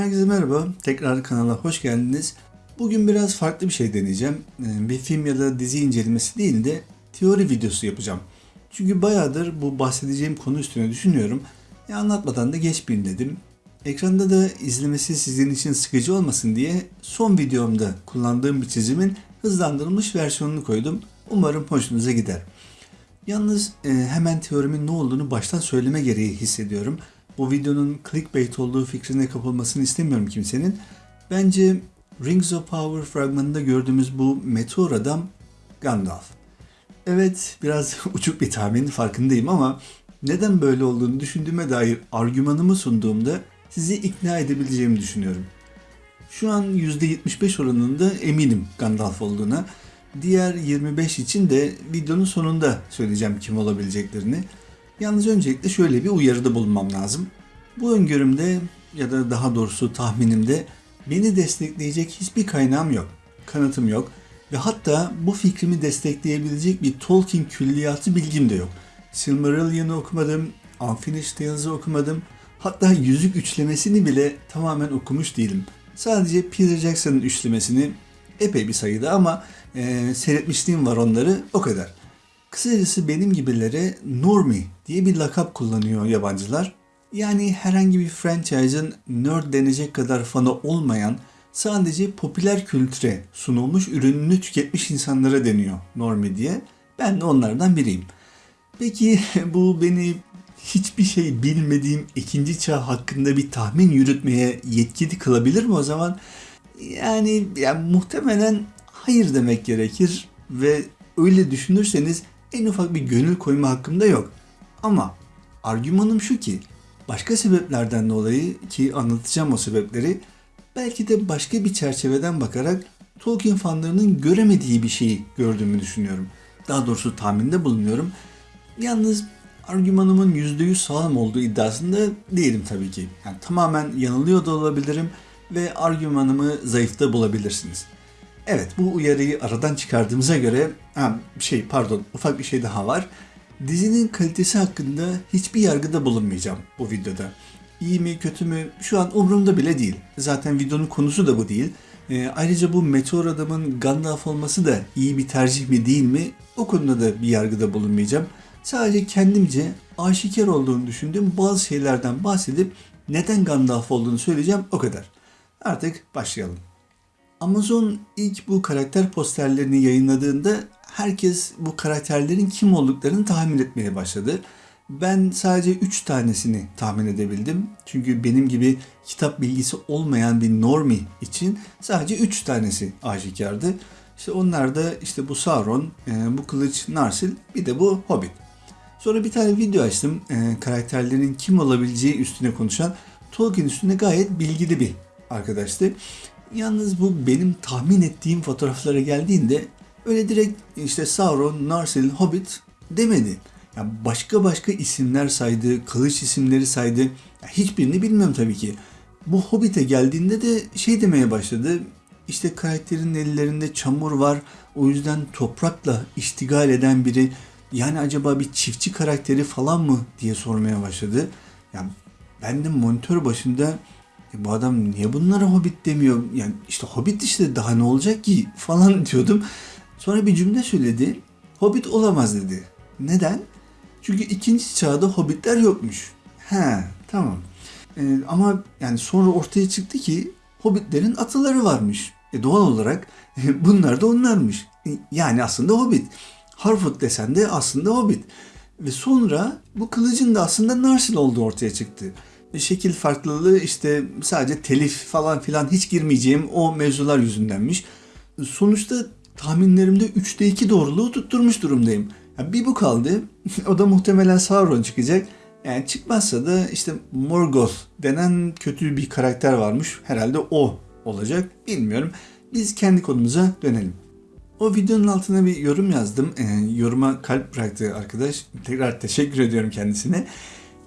Herkese merhaba. Tekrar kanala hoş geldiniz. Bugün biraz farklı bir şey deneyeceğim. Ee, Bir film ya da dizi incelemesi değil de teori videosu yapacağım. Çünkü bayağıdır bu bahsedeceğim konu üstüne düşünüyorum. Ya anlatmadan da geçmeyeyim dedim. Ekranda da izlemesi sizin için sıkıcı olmasın diye son videomda kullandığım bir çizimin hızlandırılmış versiyonunu koydum. Umarım hoşunuza gider. Yalnız e, hemen teorimin ne olduğunu baştan söyleme gereği hissediyorum. Bu videonun clickbait olduğu fikrine kapılmasını istemiyorum kimsenin. Bence Rings of Power fragmanında gördüğümüz bu meteor adam Gandalf. Evet biraz uçuk bir tahmin farkındayım ama neden böyle olduğunu düşündüğüme dair argümanımı sunduğumda sizi ikna edebileceğimi düşünüyorum. Şu an %75 oranında eminim Gandalf olduğuna. Diğer 25 için de videonun sonunda söyleyeceğim kim olabileceklerini. Yalnız öncelikle şöyle bir uyarıda bulunmam lazım. Bu öngörümde ya da daha doğrusu tahminimde beni destekleyecek hiçbir kaynağım yok. Kanıtım yok ve hatta bu fikrimi destekleyebilecek bir Tolkien külliyatı bilgim de yok. Silmarillion'u okumadım, Unfinished Tales'ı okumadım. Hatta Yüzük Üçlemesini bile tamamen okumuş değilim. Sadece Peter Jackson'ın üçlemesini epey bir sayıda ama e, seyretmişliğim var onları o kadar. Kısacası benim gibilere Normie diye bir lakap kullanıyor yabancılar. Yani herhangi bir franchise'ın nerd denecek kadar fanı olmayan sadece popüler kültüre sunulmuş ürününü tüketmiş insanlara deniyor Normie diye. Ben de onlardan biriyim. Peki bu beni hiçbir şey bilmediğim ikinci çağ hakkında bir tahmin yürütmeye yetkili kılabilir mi o zaman? Yani, yani muhtemelen hayır demek gerekir ve öyle düşünürseniz en ufak bir gönül koyma hakkımda yok. Ama argümanım şu ki başka sebeplerden dolayı ki anlatacağım o sebepleri belki de başka bir çerçeveden bakarak Tolkien fanlarının göremediği bir şeyi gördüğümü düşünüyorum. Daha doğrusu tahminde bulunuyorum. Yalnız argümanımın %100 sağlam olduğu iddiasında değilim tabii ki. Yani tamamen yanılıyor da olabilirim ve argümanımı zayıfta bulabilirsiniz. Evet bu uyarıyı aradan çıkardığımıza göre ha, şey pardon ufak bir şey daha var. Dizinin kalitesi hakkında hiçbir yargıda bulunmayacağım bu videoda. İyi mi kötü mü şu an umurumda bile değil. Zaten videonun konusu da bu değil. Ee, ayrıca bu meteor adamın Gandalf olması da iyi bir tercih mi değil mi o konuda da bir yargıda bulunmayacağım. Sadece kendimce aşikar olduğunu düşündüğüm bazı şeylerden bahsedip neden Gandalf olduğunu söyleyeceğim o kadar. Artık başlayalım. Amazon ilk bu karakter posterlerini yayınladığında herkes bu karakterlerin kim olduklarını tahmin etmeye başladı. Ben sadece 3 tanesini tahmin edebildim. Çünkü benim gibi kitap bilgisi olmayan bir normi için sadece 3 tanesi aşikardı. İşte onlar da işte bu Sauron, e, bu kılıç Narsil, bir de bu Hobbit. Sonra bir tane video açtım. E, karakterlerin kim olabileceği üstüne konuşan Tolkien üstüne gayet bilgili bir arkadaştı. Yalnız bu benim tahmin ettiğim fotoğraflara geldiğinde öyle direkt işte Sauron, Narsil, Hobbit demedi. Yani başka başka isimler saydı, kılıç isimleri saydı. Ya hiçbirini bilmiyorum tabii ki. Bu Hobbit'e geldiğinde de şey demeye başladı. İşte karakterin ellerinde çamur var. O yüzden toprakla iştigal eden biri. Yani acaba bir çiftçi karakteri falan mı diye sormaya başladı. Yani ben de monitör başında e bu adam niye bunlara Hobbit demiyor? Yani işte Hobbit işte daha ne olacak ki falan diyordum. Sonra bir cümle söyledi. Hobbit olamaz dedi. Neden? Çünkü ikinci çağda Hobbitler yokmuş. He tamam. Ee, ama yani sonra ortaya çıktı ki Hobbitlerin atıları varmış. E doğal olarak bunlar da onlarmış. E, yani aslında Hobbit. Harfoot desen de aslında Hobbit. Ve sonra bu kılıcın da aslında Narsil olduğu ortaya çıktı şekil farklılığı işte sadece telif falan filan hiç girmeyeceğim o mevzular yüzündenmiş. Sonuçta tahminlerimde 3'te 2 doğruluğu tutturmuş durumdayım. Yani bir bu kaldı. o da muhtemelen Sauron çıkacak. Yani çıkmazsa da işte Morgoth denen kötü bir karakter varmış. Herhalde o olacak. Bilmiyorum. Biz kendi konumuza dönelim. O videonun altına bir yorum yazdım. E, yoruma kalp bıraktı arkadaş. Tekrar teşekkür ediyorum kendisine.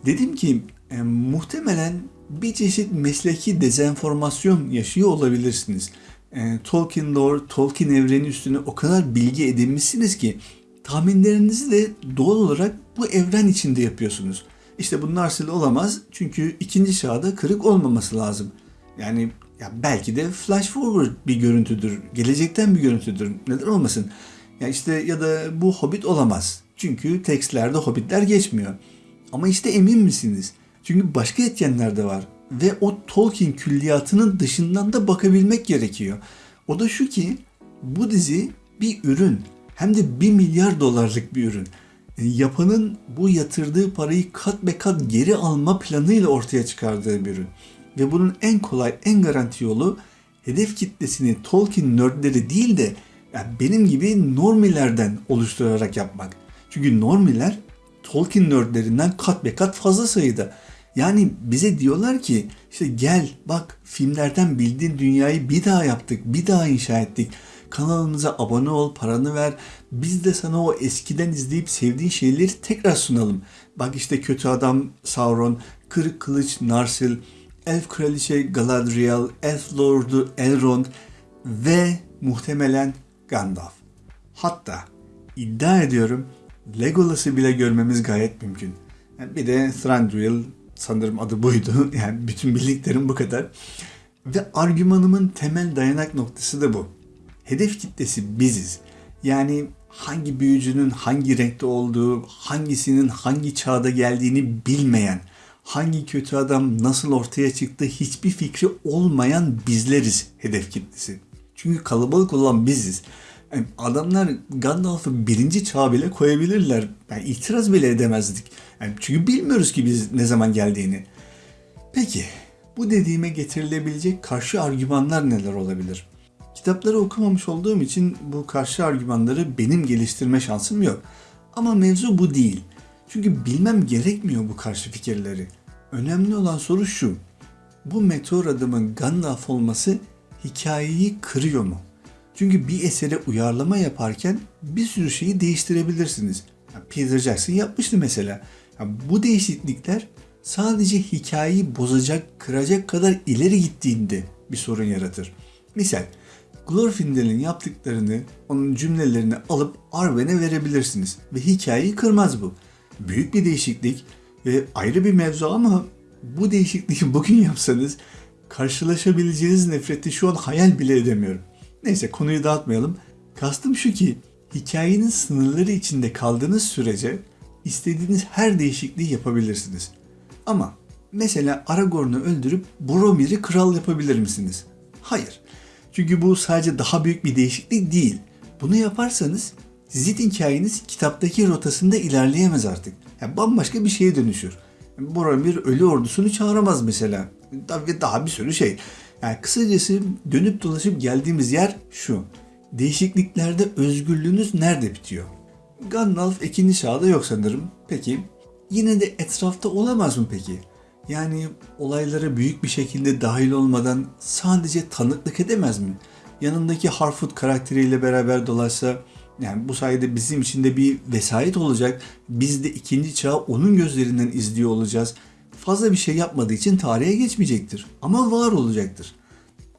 Dedim ki e, muhtemelen bir çeşit mesleki dezenformasyon yaşıyor olabilirsiniz. E, Tolkien lore, Tolkien evreni üstüne o kadar bilgi edinmişsiniz ki tahminlerinizi de doğal olarak bu evren içinde yapıyorsunuz. İşte bu Narsil olamaz çünkü ikinci çağda kırık olmaması lazım. Yani ya belki de flash forward bir görüntüdür. Gelecekten bir görüntüdür. Neden olmasın? Ya işte ya da bu Hobbit olamaz. Çünkü tekstlerde Hobbitler geçmiyor. Ama işte emin misiniz? Çünkü başka etkenler de var. Ve o Tolkien külliyatının dışından da bakabilmek gerekiyor. O da şu ki bu dizi bir ürün. Hem de 1 milyar dolarlık bir ürün. Yapanın bu yatırdığı parayı kat be kat geri alma planıyla ortaya çıkardığı bir ürün. Ve bunun en kolay, en garanti yolu hedef kitlesini Tolkien nerdleri değil de yani benim gibi normilerden oluşturarak yapmak. Çünkü normiler Tolkien nerdlerinden kat be kat fazla sayıda. Yani bize diyorlar ki işte gel bak filmlerden bildiğin dünyayı bir daha yaptık, bir daha inşa ettik. Kanalımıza abone ol, paranı ver. Biz de sana o eskiden izleyip sevdiğin şeyleri tekrar sunalım. Bak işte kötü adam Sauron, kırık kılıç Narsil, elf kraliçe Galadriel, elf lordu Elrond ve muhtemelen Gandalf. Hatta iddia ediyorum Legolas'ı bile görmemiz gayet mümkün. Bir de Thranduil sanırım adı buydu. Yani bütün bildiklerim bu kadar. Ve argümanımın temel dayanak noktası da bu. Hedef kitlesi biziz. Yani hangi büyücünün hangi renkte olduğu, hangisinin hangi çağda geldiğini bilmeyen, hangi kötü adam nasıl ortaya çıktı hiçbir fikri olmayan bizleriz hedef kitlesi. Çünkü kalabalık olan biziz. Yani adamlar Gandalf'ı birinci çağ bile koyabilirler. Yani itiraz bile edemezdik. Yani çünkü bilmiyoruz ki biz ne zaman geldiğini. Peki bu dediğime getirilebilecek karşı argümanlar neler olabilir? Kitapları okumamış olduğum için bu karşı argümanları benim geliştirme şansım yok. Ama mevzu bu değil. Çünkü bilmem gerekmiyor bu karşı fikirleri. Önemli olan soru şu. Bu meteor adamın Gandalf olması hikayeyi kırıyor mu? Çünkü bir esere uyarlama yaparken bir sürü şeyi değiştirebilirsiniz. Peter Jackson yapmıştı mesela. bu değişiklikler sadece hikayeyi bozacak, kıracak kadar ileri gittiğinde bir sorun yaratır. Misal, Glorfindel'in yaptıklarını, onun cümlelerini alıp Arwen'e verebilirsiniz ve hikayeyi kırmaz bu. Büyük bir değişiklik ve ayrı bir mevzu ama bu değişikliği bugün yapsanız karşılaşabileceğiniz nefreti şu an hayal bile edemiyorum. Neyse konuyu dağıtmayalım. Kastım şu ki hikayenin sınırları içinde kaldığınız sürece istediğiniz her değişikliği yapabilirsiniz. Ama mesela Aragorn'u öldürüp Boromir'i kral yapabilir misiniz? Hayır. Çünkü bu sadece daha büyük bir değişiklik değil. Bunu yaparsanız sizin hikayeniz kitaptaki rotasında ilerleyemez artık. Yani bambaşka bir şeye dönüşür. Boromir ölü ordusunu çağıramaz mesela. Daha bir sürü şey. Yani kısacası dönüp dolaşıp geldiğimiz yer şu. Değişikliklerde özgürlüğünüz nerede bitiyor? Gandalf ikinci çağda yok sanırım. Peki yine de etrafta olamaz mı peki? Yani olaylara büyük bir şekilde dahil olmadan sadece tanıklık edemez mi? Yanındaki Harfoot karakteriyle beraber dolaşsa yani bu sayede bizim için de bir vesayet olacak. Biz de ikinci çağı onun gözlerinden izliyor olacağız fazla bir şey yapmadığı için tarihe geçmeyecektir. Ama var olacaktır.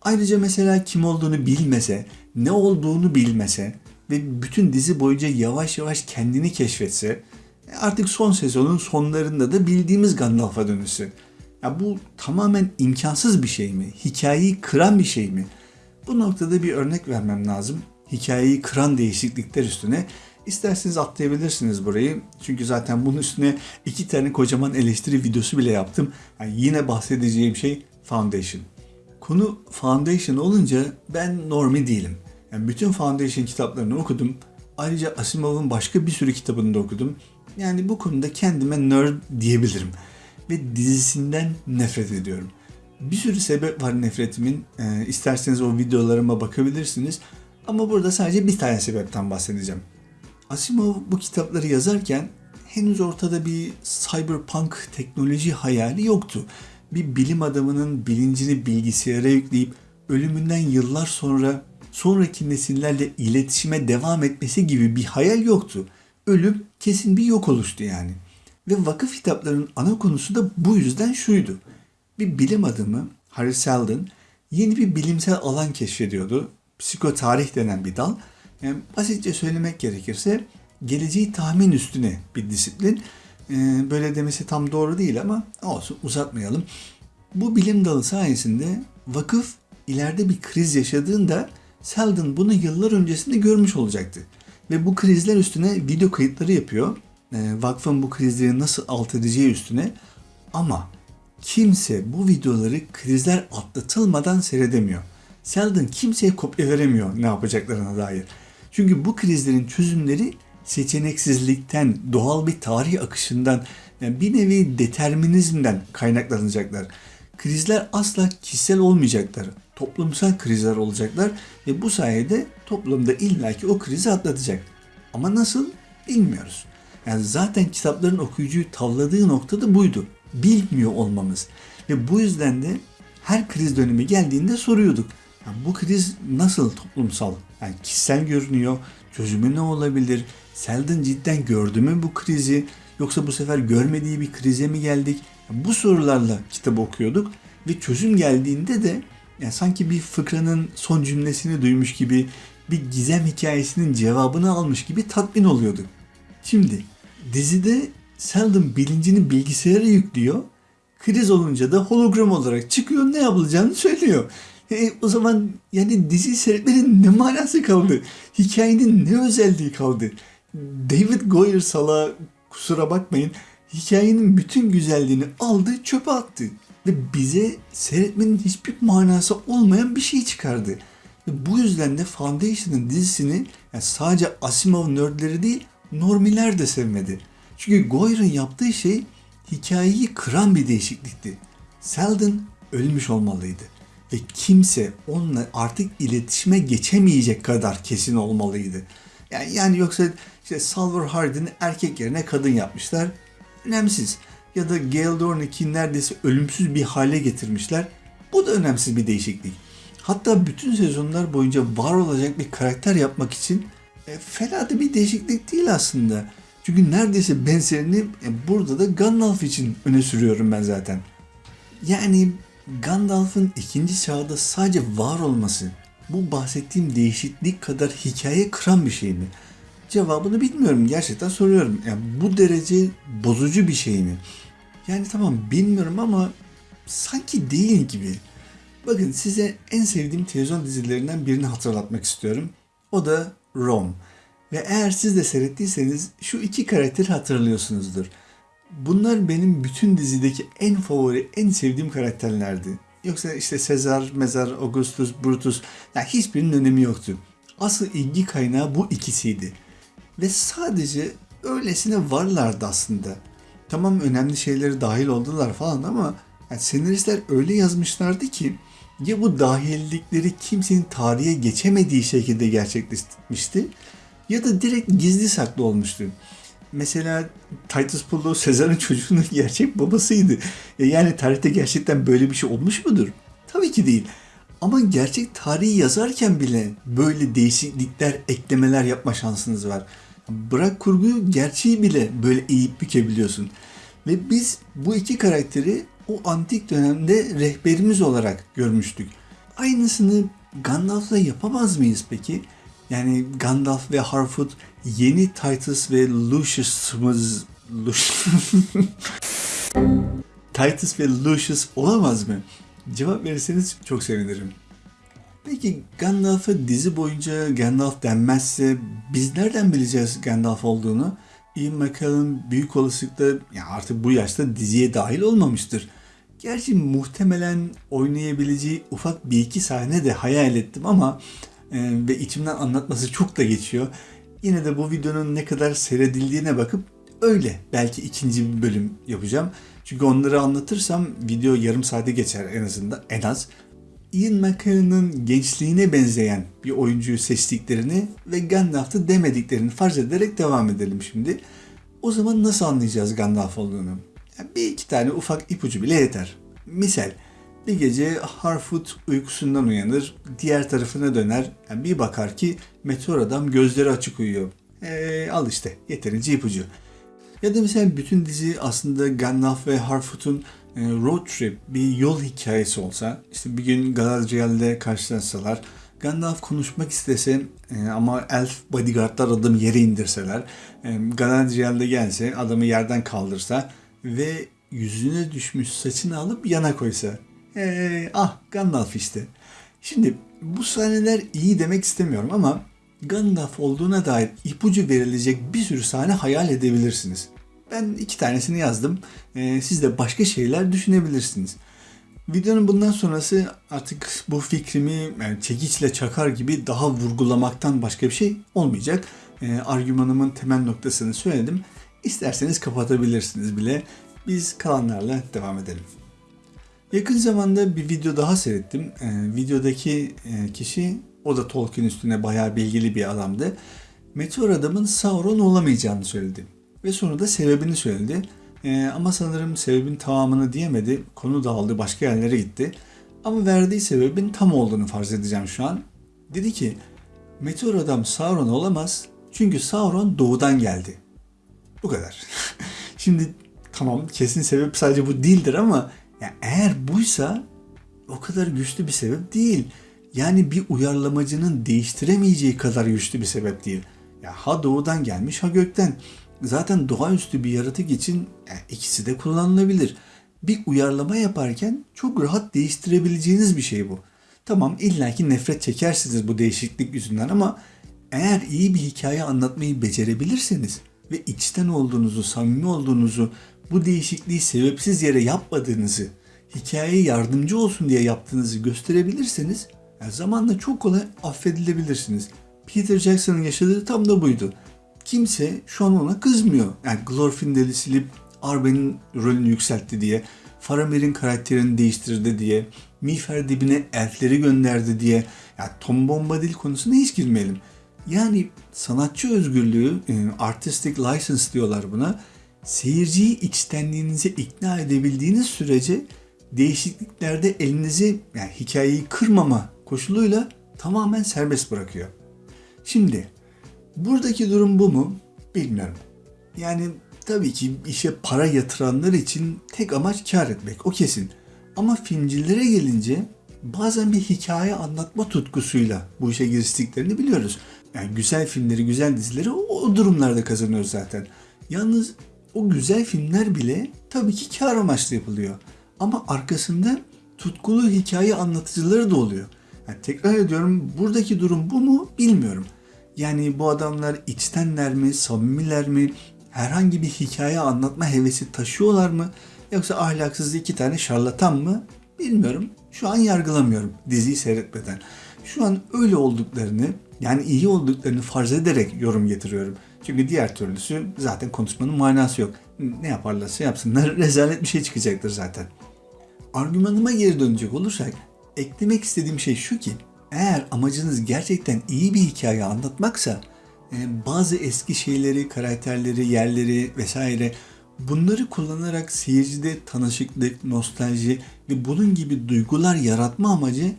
Ayrıca mesela kim olduğunu bilmese, ne olduğunu bilmese ve bütün dizi boyunca yavaş yavaş kendini keşfetse artık son sezonun sonlarında da bildiğimiz Gandalf'a dönüşse. Ya bu tamamen imkansız bir şey mi? Hikayeyi kıran bir şey mi? Bu noktada bir örnek vermem lazım. Hikayeyi kıran değişiklikler üstüne İsterseniz atlayabilirsiniz burayı. Çünkü zaten bunun üstüne iki tane kocaman eleştiri videosu bile yaptım. Yani yine bahsedeceğim şey Foundation. Konu Foundation olunca ben normi değilim. Yani bütün Foundation kitaplarını okudum. Ayrıca Asimov'un başka bir sürü kitabını da okudum. Yani bu konuda kendime nerd diyebilirim. Ve dizisinden nefret ediyorum. Bir sürü sebep var nefretimin. Ee, isterseniz o videolarıma bakabilirsiniz. Ama burada sadece bir tane sebepten bahsedeceğim. Asimov bu kitapları yazarken henüz ortada bir cyberpunk teknoloji hayali yoktu. Bir bilim adamının bilincini bilgisayara yükleyip ölümünden yıllar sonra sonraki nesillerle iletişime devam etmesi gibi bir hayal yoktu. Ölüm kesin bir yok oluştu yani. Ve vakıf kitaplarının ana konusu da bu yüzden şuydu. Bir bilim adamı Harry Seldon yeni bir bilimsel alan keşfediyordu. Psikotarih denen bir dal yani basitçe söylemek gerekirse geleceği tahmin üstüne bir disiplin. Ee, böyle demesi tam doğru değil ama olsun uzatmayalım. Bu bilim dalı sayesinde vakıf ileride bir kriz yaşadığında Selden bunu yıllar öncesinde görmüş olacaktı. Ve bu krizler üstüne video kayıtları yapıyor. E, vakfın bu krizleri nasıl alt edeceği üstüne. Ama kimse bu videoları krizler atlatılmadan seyredemiyor. Selden kimseye kopya veremiyor ne yapacaklarına dair. Çünkü bu krizlerin çözümleri seçeneksizlikten, doğal bir tarih akışından, yani bir nevi determinizmden kaynaklanacaklar. Krizler asla kişisel olmayacaklar. Toplumsal krizler olacaklar ve bu sayede toplumda illaki o krizi atlatacak. Ama nasıl bilmiyoruz. Yani zaten kitapların okuyucuyu tavladığı nokta da buydu. Bilmiyor olmamız. Ve bu yüzden de her kriz dönemi geldiğinde soruyorduk. Yani bu kriz nasıl toplumsal? Yani kişisel görünüyor. Çözümü ne olabilir? Selden cidden gördü mü bu krizi? Yoksa bu sefer görmediği bir krize mi geldik? Yani bu sorularla kitap okuyorduk. Ve çözüm geldiğinde de yani sanki bir fıkranın son cümlesini duymuş gibi bir gizem hikayesinin cevabını almış gibi tatmin oluyorduk. Şimdi dizide Sheldon bilincini bilgisayara yüklüyor. Kriz olunca da hologram olarak çıkıyor ne yapılacağını söylüyor. E, o zaman yani dizi seyretmenin ne manası kaldı? Hikayenin ne özelliği kaldı? David Goyer sala kusura bakmayın hikayenin bütün güzelliğini aldı çöpe attı. Ve bize seyretmenin hiçbir manası olmayan bir şey çıkardı. Ve bu yüzden de Foundation'ın dizisini yani sadece Asimov nerdleri değil normiler de sevmedi. Çünkü Goyer'ın yaptığı şey hikayeyi kıran bir değişiklikti. Selden ölmüş olmalıydı. Ve kimse onunla artık iletişime geçemeyecek kadar kesin olmalıydı. Yani, yani yoksa işte Salvor Hardin'i erkek yerine kadın yapmışlar. Önemsiz. Ya da Gale Dornick'i neredeyse ölümsüz bir hale getirmişler. Bu da önemsiz bir değişiklik. Hatta bütün sezonlar boyunca var olacak bir karakter yapmak için e, fena da bir değişiklik değil aslında. Çünkü neredeyse benzerini e, burada da Gandalf için öne sürüyorum ben zaten. Yani Gandalf'ın ikinci çağda sadece var olması bu bahsettiğim değişiklik kadar hikaye kıran bir şey mi? Cevabını bilmiyorum. Gerçekten soruyorum. Yani bu derece bozucu bir şey mi? Yani tamam bilmiyorum ama sanki değil gibi. Bakın size en sevdiğim televizyon dizilerinden birini hatırlatmak istiyorum. O da Rome. Ve eğer siz de seyrettiyseniz şu iki karakteri hatırlıyorsunuzdur. Bunlar benim bütün dizideki en favori, en sevdiğim karakterlerdi. Yoksa işte Sezar, Mezar, Augustus, Brutus yani hiçbirinin önemi yoktu. Asıl ilgi kaynağı bu ikisiydi. Ve sadece öylesine varlardı aslında. Tamam önemli şeyleri dahil oldular falan ama yani senaristler öyle yazmışlardı ki ya bu dahillikleri kimsenin tarihe geçemediği şekilde gerçekleşmişti ya da direkt gizli saklı olmuştu. Mesela Titus Pullo Sezar'ın çocuğunun gerçek babasıydı. E yani tarihte gerçekten böyle bir şey olmuş mudur? Tabii ki değil. Ama gerçek tarihi yazarken bile böyle değişiklikler, eklemeler yapma şansınız var. Bırak kurguyu, gerçeği bile böyle eğip bükebiliyorsun. Ve biz bu iki karakteri o antik dönemde rehberimiz olarak görmüştük. Aynısını Gandalf'la yapamaz mıyız peki? Yani Gandalf ve Harfoot yeni Titus ve Lucius'ımız Titus ve Lucius olamaz mı? Cevap verirseniz çok sevinirim. Peki Gandalf'a dizi boyunca Gandalf denmezse biz nereden bileceğiz Gandalf olduğunu? Ian McKellen büyük olasılıkla ya artık bu yaşta diziye dahil olmamıştır. Gerçi muhtemelen oynayabileceği ufak bir iki sahne de hayal ettim ama ve içimden anlatması çok da geçiyor. Yine de bu videonun ne kadar seyredildiğine bakıp öyle belki ikinci bir bölüm yapacağım. Çünkü onları anlatırsam video yarım saate geçer en azından en az. Ian McKellen'ın gençliğine benzeyen bir oyuncuyu seçtiklerini ve Gandalf'ı demediklerini farz ederek devam edelim şimdi. O zaman nasıl anlayacağız Gandalf olduğunu? Bir iki tane ufak ipucu bile yeter. Misal bir gece Harfoot uykusundan uyanır, diğer tarafına döner. Yani bir bakar ki meteor adam gözleri açık uyuyor. Ee, al işte yeterince ipucu. Ya da mesela bütün dizi aslında Gandalf ve Harfoot'un e, road trip, bir yol hikayesi olsa, işte bir gün Galadriel'de karşılaşsalar, Gandalf konuşmak istese e, ama elf bodyguardlar adamı yere indirseler, e, Galadriel'de gelse adamı yerden kaldırsa ve yüzüne düşmüş saçını alıp yana koysa. Hey, ah Gandalf işte. Şimdi bu sahneler iyi demek istemiyorum ama Gandalf olduğuna dair ipucu verilecek bir sürü sahne hayal edebilirsiniz. Ben iki tanesini yazdım. Ee, siz de başka şeyler düşünebilirsiniz. Videonun bundan sonrası artık bu fikrimi yani çekiçle çakar gibi daha vurgulamaktan başka bir şey olmayacak. Ee, argümanımın temel noktasını söyledim. İsterseniz kapatabilirsiniz bile. Biz kalanlarla devam edelim. Yakın zamanda bir video daha seyrettim. Ee, videodaki e, kişi o da Tolkien üstüne bayağı bilgili bir adamdı. Meteor adamın Sauron olamayacağını söyledi. Ve sonra da sebebini söyledi. Ee, ama sanırım sebebin tamamını diyemedi. Konu dağıldı, başka yerlere gitti. Ama verdiği sebebin tam olduğunu farz edeceğim şu an. Dedi ki, Meteor adam Sauron olamaz çünkü Sauron doğudan geldi. Bu kadar. Şimdi tamam kesin sebep sadece bu değildir ama ya eğer buysa o kadar güçlü bir sebep değil. Yani bir uyarlamacının değiştiremeyeceği kadar güçlü bir sebep değil. Ya ha doğudan gelmiş ha gökten. Zaten doğaüstü bir yaratık için yani ikisi de kullanılabilir. Bir uyarlama yaparken çok rahat değiştirebileceğiniz bir şey bu. Tamam illaki nefret çekersiniz bu değişiklik yüzünden ama eğer iyi bir hikaye anlatmayı becerebilirseniz ve içten olduğunuzu, samimi olduğunuzu, bu değişikliği sebepsiz yere yapmadığınızı, hikayeye yardımcı olsun diye yaptığınızı gösterebilirseniz yani zamanla çok kolay affedilebilirsiniz. Peter Jackson'ın yaşadığı tam da buydu. Kimse şu an ona kızmıyor. Yani Glorfindel'i silip Arben'in rolünü yükseltti diye, Faramir'in karakterini değiştirdi diye, Miğfer dibine elfleri gönderdi diye. Yani Tom Bombadil konusuna hiç girmeyelim. Yani sanatçı özgürlüğü, e, artistic license diyorlar buna. Seyirciyi içtenliğinize ikna edebildiğiniz sürece değişikliklerde elinizi yani hikayeyi kırmama koşuluyla tamamen serbest bırakıyor. Şimdi buradaki durum bu mu? Bilmiyorum. Yani tabii ki işe para yatıranlar için tek amaç kar etmek o kesin. Ama filmcilere gelince bazen bir hikaye anlatma tutkusuyla bu işe giriştiklerini biliyoruz. Yani güzel filmleri, güzel dizileri o, o durumlarda kazanıyoruz zaten. Yalnız o güzel filmler bile tabii ki kar amaçlı yapılıyor. Ama arkasında tutkulu hikaye anlatıcıları da oluyor. Yani tekrar ediyorum buradaki durum bu mu bilmiyorum. Yani bu adamlar içtenler mi, samimiler mi, herhangi bir hikaye anlatma hevesi taşıyorlar mı? Yoksa ahlaksız iki tane şarlatan mı? Bilmiyorum. Şu an yargılamıyorum diziyi seyretmeden. Şu an öyle olduklarını yani iyi olduklarını farz ederek yorum getiriyorum. Çünkü diğer türlüsü zaten konuşmanın manası yok. Ne yaparlarsa yapsınlar rezalet bir şey çıkacaktır zaten. Argümanıma geri dönecek olursak eklemek istediğim şey şu ki eğer amacınız gerçekten iyi bir hikaye anlatmaksa e, bazı eski şeyleri, karakterleri, yerleri vesaire bunları kullanarak seyircide tanışıklık, nostalji ve bunun gibi duygular yaratma amacı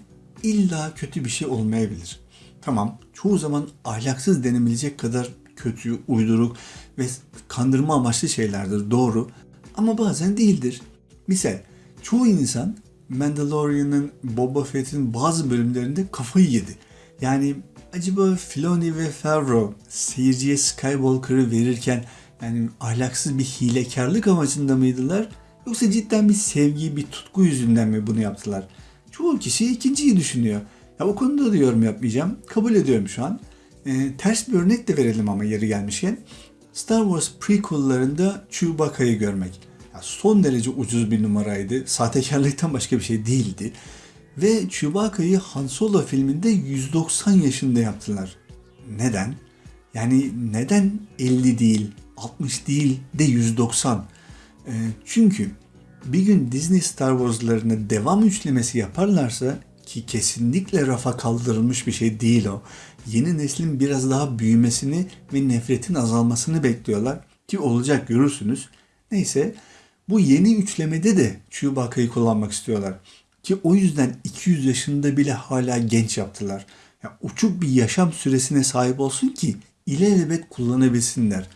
illa kötü bir şey olmayabilir. Tamam, çoğu zaman ahlaksız denebilecek kadar kötü, uyduruk ve kandırma amaçlı şeylerdir, doğru. Ama bazen değildir. Misal, çoğu insan Mandalorian'ın Boba Fett'in bazı bölümlerinde kafayı yedi. Yani acaba Filoni ve Favreau seyirciye Skywalker'ı verirken yani ahlaksız bir hilekarlık amacında mıydılar? Yoksa cidden bir sevgi, bir tutku yüzünden mi bunu yaptılar? Çoğu kişi ikinciyi düşünüyor. Ya o konuda da yorum yapmayacağım. Kabul ediyorum şu an. Ee, ters bir örnek de verelim ama yeri gelmişken. Star Wars prequel'larında Chewbacca'yı görmek. Ya son derece ucuz bir numaraydı. Sahtekarlıktan başka bir şey değildi. Ve Chewbacca'yı Han Solo filminde 190 yaşında yaptılar. Neden? Yani neden 50 değil, 60 değil de 190? Ee, çünkü bir gün Disney Star Wars'larına devam üçlemesi yaparlarsa ki kesinlikle rafa kaldırılmış bir şey değil o. Yeni neslin biraz daha büyümesini ve nefretin azalmasını bekliyorlar ki olacak görürsünüz. Neyse bu yeni üçlemede de Chewbacca'yı kullanmak istiyorlar. Ki o yüzden 200 yaşında bile hala genç yaptılar. Yani uçuk bir yaşam süresine sahip olsun ki ilelebet kullanabilsinler.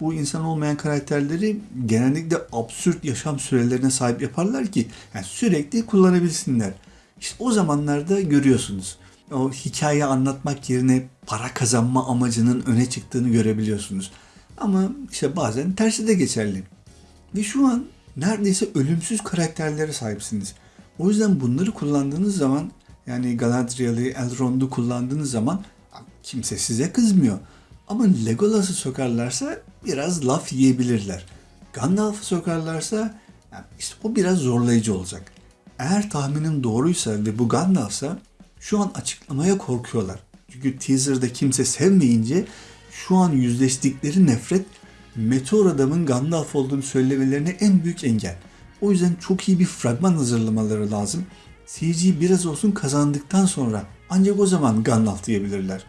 Bu insan olmayan karakterleri genellikle absürt yaşam sürelerine sahip yaparlar ki yani sürekli kullanabilsinler. İşte o zamanlarda görüyorsunuz. O hikaye anlatmak yerine para kazanma amacının öne çıktığını görebiliyorsunuz. Ama işte bazen tersi de geçerli. Ve şu an neredeyse ölümsüz karakterlere sahipsiniz. O yüzden bunları kullandığınız zaman yani Galadriel'i, Elrond'u kullandığınız zaman kimse size kızmıyor. Ama Legolas'ı sokarlarsa biraz laf yiyebilirler. Gandalf'ı sokarlarsa yani işte o biraz zorlayıcı olacak. Eğer tahminim doğruysa ve bu Gandalf'sa şu an açıklamaya korkuyorlar. Çünkü teaser'da kimse sevmeyince şu an yüzleştikleri nefret Meteor Adam'ın Gandalf olduğunu söylemelerine en büyük engel. O yüzden çok iyi bir fragman hazırlamaları lazım. Seyirciyi biraz olsun kazandıktan sonra ancak o zaman Gandalf diyebilirler.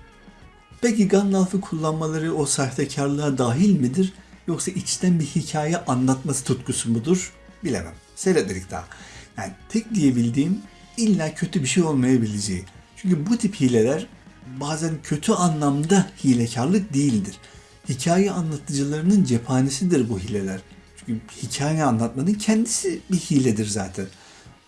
Peki Gandalf'ı kullanmaları o sahtekarlığa dahil midir? Yoksa içten bir hikaye anlatması tutkusu mudur? Bilemem. Seyretmedik daha. Yani tek diyebildiğim illa kötü bir şey olmayabileceği. Çünkü bu tip hileler bazen kötü anlamda hilekarlık değildir. Hikaye anlatıcılarının cephanesidir bu hileler. Çünkü hikaye anlatmanın kendisi bir hiledir zaten.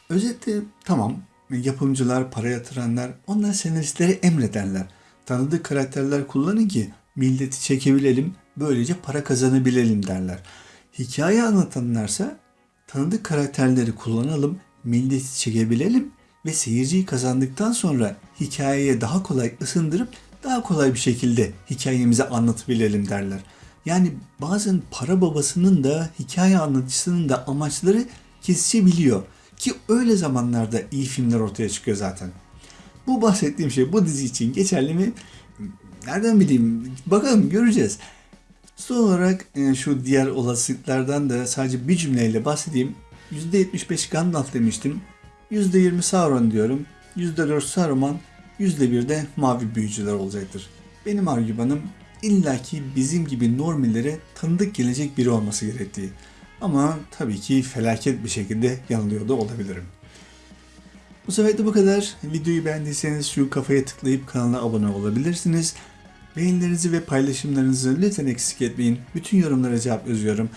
Özetle tamam yapımcılar, para yatıranlar onlar senaristlere emrederler. Tanıdık karakterler kullanın ki milleti çekebilelim, böylece para kazanabilelim derler. Hikaye anlatanlarsa tanıdık karakterleri kullanalım, milleti çekebilelim ve seyirciyi kazandıktan sonra hikayeye daha kolay ısındırıp daha kolay bir şekilde hikayemizi anlatabilelim derler. Yani bazen para babasının da hikaye anlatıcısının da amaçları kesişebiliyor. Ki öyle zamanlarda iyi filmler ortaya çıkıyor zaten. Bu bahsettiğim şey bu dizi için geçerli mi? Nereden bileyim? Bakalım göreceğiz. Son olarak e, şu diğer olasılıklardan da sadece bir cümleyle bahsedeyim. %75 Gandalf demiştim. %20 Sauron diyorum. %4 Saruman, %1 de mavi büyücüler olacaktır. Benim argümanım illaki bizim gibi normillere tanıdık gelecek biri olması gerektiği. Ama tabii ki felaket bir şekilde yanılıyor da olabilirim. Bu sefer de bu kadar. Videoyu beğendiyseniz şu kafaya tıklayıp kanala abone olabilirsiniz. Beğenilerinizi ve paylaşımlarınızı lütfen eksik etmeyin. Bütün yorumlara cevap yazıyorum.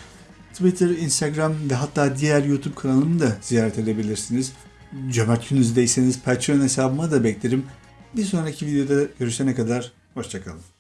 Twitter, Instagram ve hatta diğer YouTube kanalımı da ziyaret edebilirsiniz. Cömert gününüzdeyseniz Patreon hesabıma da beklerim. Bir sonraki videoda görüşene kadar hoşçakalın.